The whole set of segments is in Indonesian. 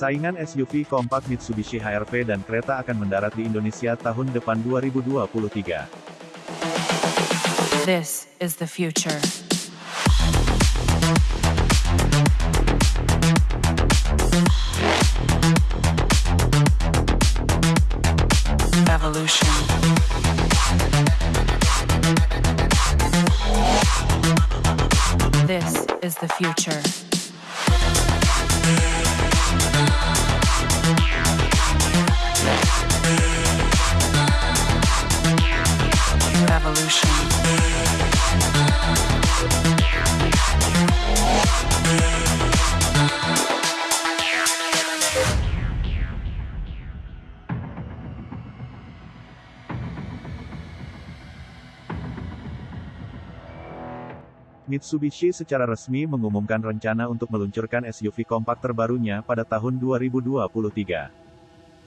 Saingan SUV kompak Mitsubishi HRV dan kereta akan mendarat di Indonesia tahun depan 2023. This is the future. This is the future. Mitsubishi secara resmi mengumumkan rencana untuk meluncurkan SUV kompak terbarunya pada tahun 2023.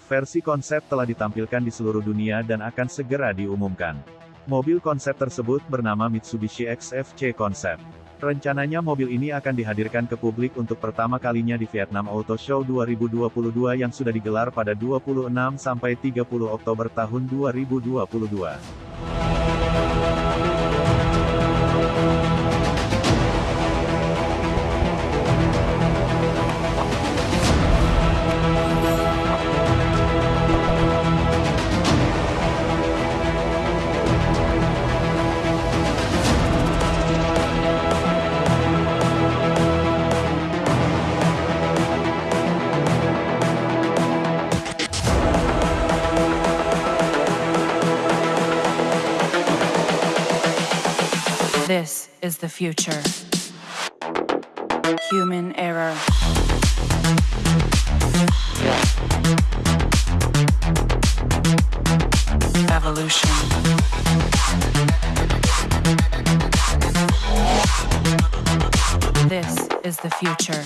Versi konsep telah ditampilkan di seluruh dunia dan akan segera diumumkan. Mobil konsep tersebut bernama Mitsubishi XFC Concept. Rencananya mobil ini akan dihadirkan ke publik untuk pertama kalinya di Vietnam Auto Show 2022 yang sudah digelar pada 26 sampai 30 Oktober tahun 2022. Is the future. Human error. Evolution. This is the future.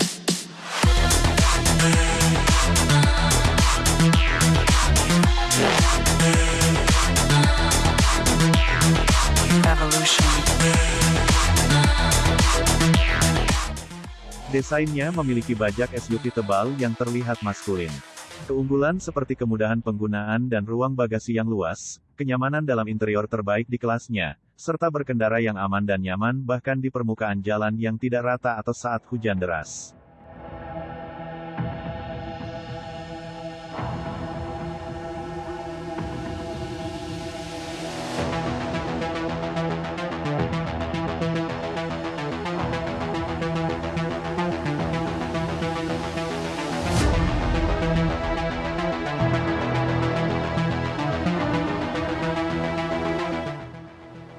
Desainnya memiliki bajak SUV tebal yang terlihat maskulin. Keunggulan seperti kemudahan penggunaan dan ruang bagasi yang luas, kenyamanan dalam interior terbaik di kelasnya, serta berkendara yang aman dan nyaman bahkan di permukaan jalan yang tidak rata atau saat hujan deras.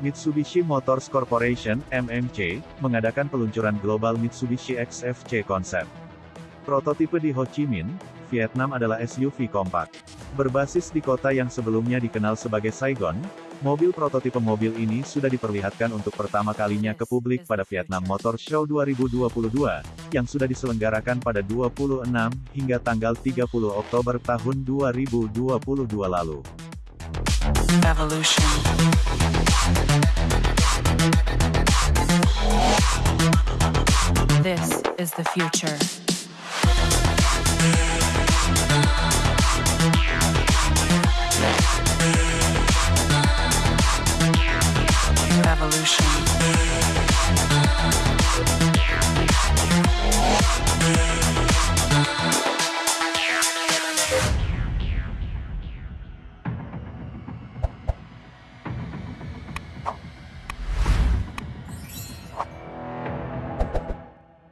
Mitsubishi Motors Corporation (MMC) mengadakan peluncuran global Mitsubishi XFC Concept. Prototipe di Ho Chi Minh, Vietnam adalah SUV kompak. Berbasis di kota yang sebelumnya dikenal sebagai Saigon, mobil prototipe mobil ini sudah diperlihatkan untuk pertama kalinya ke publik pada Vietnam Motor Show 2022, yang sudah diselenggarakan pada 26 hingga tanggal 30 Oktober tahun 2022 lalu. Evolution. This is the future. Evolution.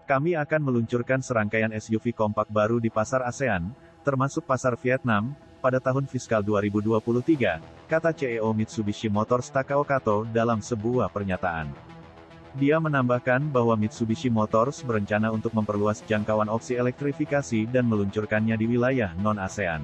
Kami akan meluncurkan serangkaian SUV kompak baru di pasar ASEAN, termasuk pasar Vietnam, pada tahun fiskal 2023, kata CEO Mitsubishi Motors Takao Kato dalam sebuah pernyataan. Dia menambahkan bahwa Mitsubishi Motors berencana untuk memperluas jangkauan opsi elektrifikasi dan meluncurkannya di wilayah non-ASEAN.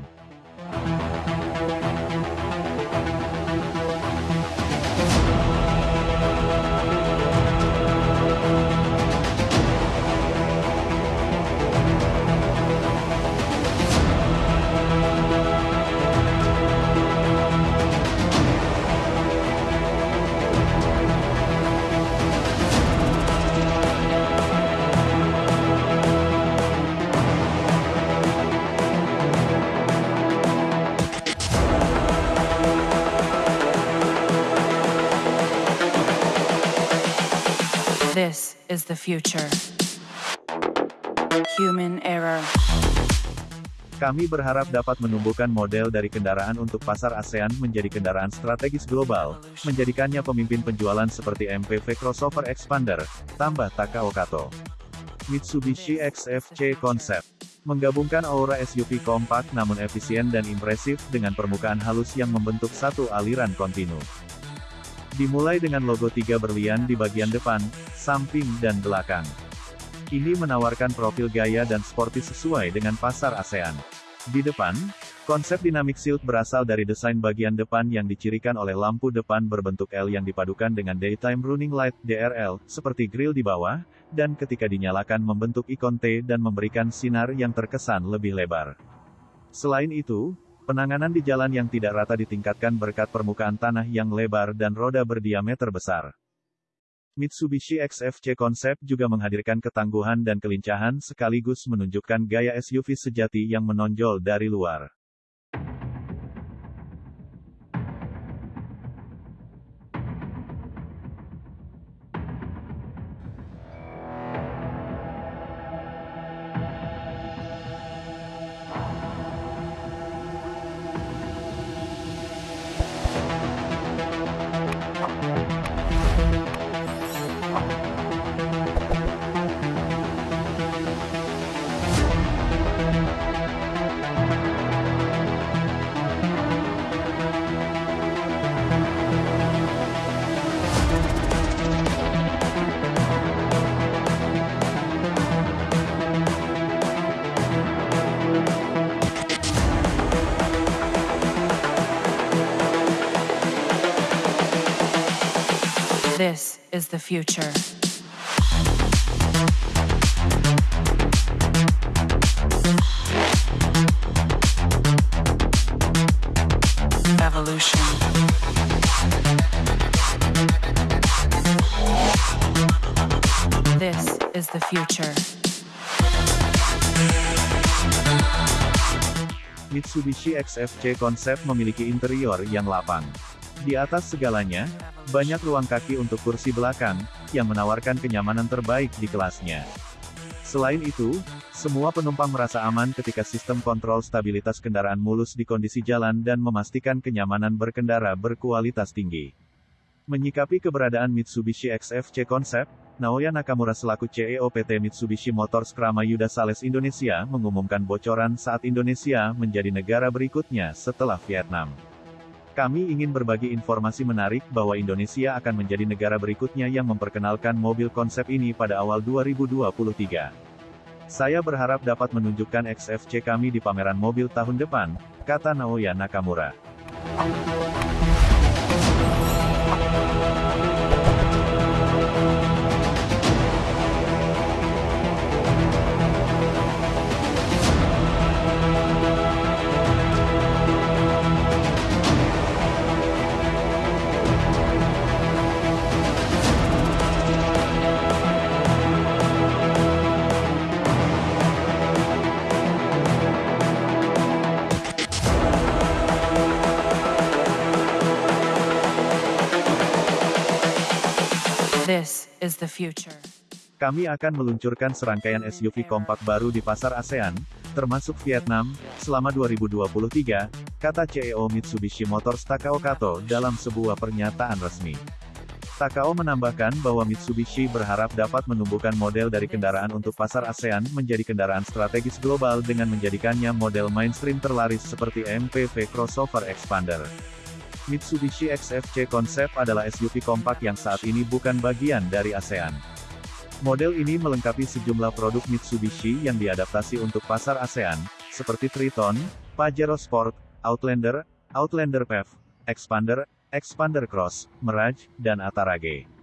Is the future. Human error. Kami berharap dapat menumbuhkan model dari kendaraan untuk pasar ASEAN menjadi kendaraan strategis global, menjadikannya pemimpin penjualan seperti MPV crossover expander, tambah Takao Kato. Mitsubishi XFC Concept menggabungkan aura SUV kompak namun efisien dan impresif dengan permukaan halus yang membentuk satu aliran kontinu. Dimulai dengan logo tiga berlian di bagian depan, samping dan belakang. Ini menawarkan profil gaya dan sporty sesuai dengan pasar ASEAN. Di depan, konsep Dynamic Shield berasal dari desain bagian depan yang dicirikan oleh lampu depan berbentuk L yang dipadukan dengan Daytime Running Light DRL, seperti grill di bawah, dan ketika dinyalakan membentuk ikon T dan memberikan sinar yang terkesan lebih lebar. Selain itu, penanganan di jalan yang tidak rata ditingkatkan berkat permukaan tanah yang lebar dan roda berdiameter besar. Mitsubishi XFC Concept juga menghadirkan ketangguhan dan kelincahan sekaligus menunjukkan gaya SUV sejati yang menonjol dari luar. Is the future. Evolution. This is the future. Mitsubishi XFC Concept memiliki interior yang lapang. Di atas segalanya, banyak ruang kaki untuk kursi belakang, yang menawarkan kenyamanan terbaik di kelasnya. Selain itu, semua penumpang merasa aman ketika sistem kontrol stabilitas kendaraan mulus di kondisi jalan dan memastikan kenyamanan berkendara berkualitas tinggi. Menyikapi keberadaan Mitsubishi XFC Concept, Naoya Nakamura selaku CEO PT Mitsubishi Motors Krama Yuda Sales Indonesia mengumumkan bocoran saat Indonesia menjadi negara berikutnya setelah Vietnam. Kami ingin berbagi informasi menarik bahwa Indonesia akan menjadi negara berikutnya yang memperkenalkan mobil konsep ini pada awal 2023. Saya berharap dapat menunjukkan XFC kami di pameran mobil tahun depan, kata Naoya Nakamura. Is the future. Kami akan meluncurkan serangkaian SUV kompak baru di pasar ASEAN, termasuk Vietnam, selama 2023, kata CEO Mitsubishi Motors Takao Kato dalam sebuah pernyataan resmi. Takao menambahkan bahwa Mitsubishi berharap dapat menumbuhkan model dari kendaraan untuk pasar ASEAN menjadi kendaraan strategis global dengan menjadikannya model mainstream terlaris seperti MPV crossover expander. Mitsubishi XFC Concept adalah SUV kompak yang saat ini bukan bagian dari ASEAN. Model ini melengkapi sejumlah produk Mitsubishi yang diadaptasi untuk pasar ASEAN, seperti Triton, Pajero Sport, Outlander, Outlander PHEV, Expander, Expander Cross, Mirage, dan Atarage.